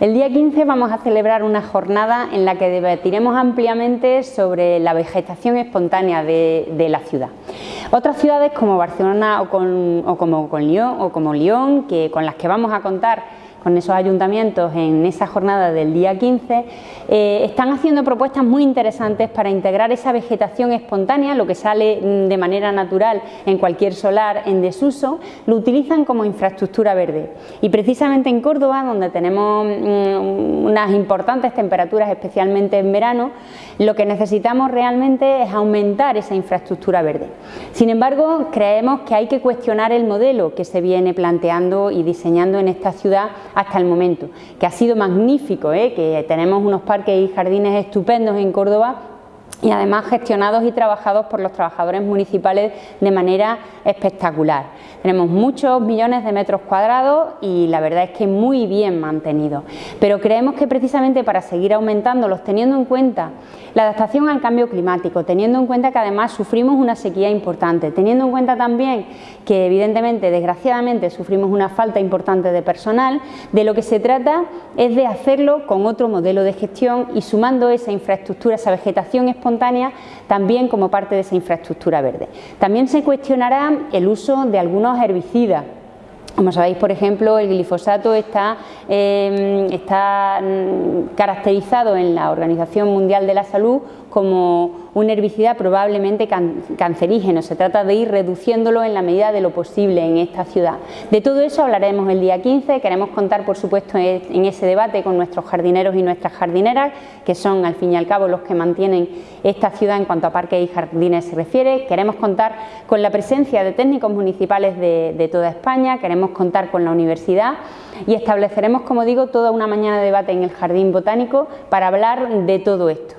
El día 15 vamos a celebrar una jornada en la que debatiremos ampliamente sobre la vegetación espontánea de, la ciudad. Otras ciudades como Barcelona o, como, Lyon, o como Lyon, que, con las que vamos a contar con esos ayuntamientos en esa jornada del día 15, eh, están haciendo propuestas muy interesantes para integrar esa vegetación espontánea, lo que sale mm, de manera natural en cualquier solar en desuso, lo utilizan como infraestructura verde. Y precisamente en Córdoba, donde tenemos mm, unas importantes temperaturas, especialmente en verano, lo que necesitamos realmente es aumentar esa infraestructura verde. Sin embargo, creemos que hay que cuestionar el modelo que se viene planteando y diseñando en esta ciudad hasta el momento, que ha sido magnífico, ¿eh? que tenemos unos parques y jardines estupendos en Córdoba y además gestionados y trabajados por los trabajadores municipales de manera espectacular. Tenemos muchos millones de metros cuadrados y la verdad es que muy bien mantenidos, pero creemos que precisamente para seguir aumentándolos, teniendo en cuenta la adaptación al cambio climático, teniendo en cuenta que además sufrimos una sequía importante, teniendo en cuenta también que evidentemente, desgraciadamente, sufrimos una falta importante de personal, de lo que se trata es de hacerlo con otro modelo de gestión y sumando esa infraestructura, esa vegetación espontánea, también como parte de esa infraestructura verde. También se cuestionará el uso de algunos herbicidas como sabéis, por ejemplo, el glifosato está, em, está mm, caracterizado en la Organización Mundial de la Salud como un herbicida probablemente cancerígeno. Se trata de ir reduciéndolo en la medida de lo posible en esta ciudad. De todo eso hablaremos el día 15. Queremos contar, por supuesto, en ese debate con nuestros jardineros y nuestras jardineras, que son, al fin y al cabo, los que mantienen esta ciudad en cuanto a parques y jardines se refiere. Queremos contar con la presencia de técnicos municipales de, de toda España. Queremos contar con la universidad y estableceremos, como digo, toda una mañana de debate en el Jardín Botánico para hablar de todo esto.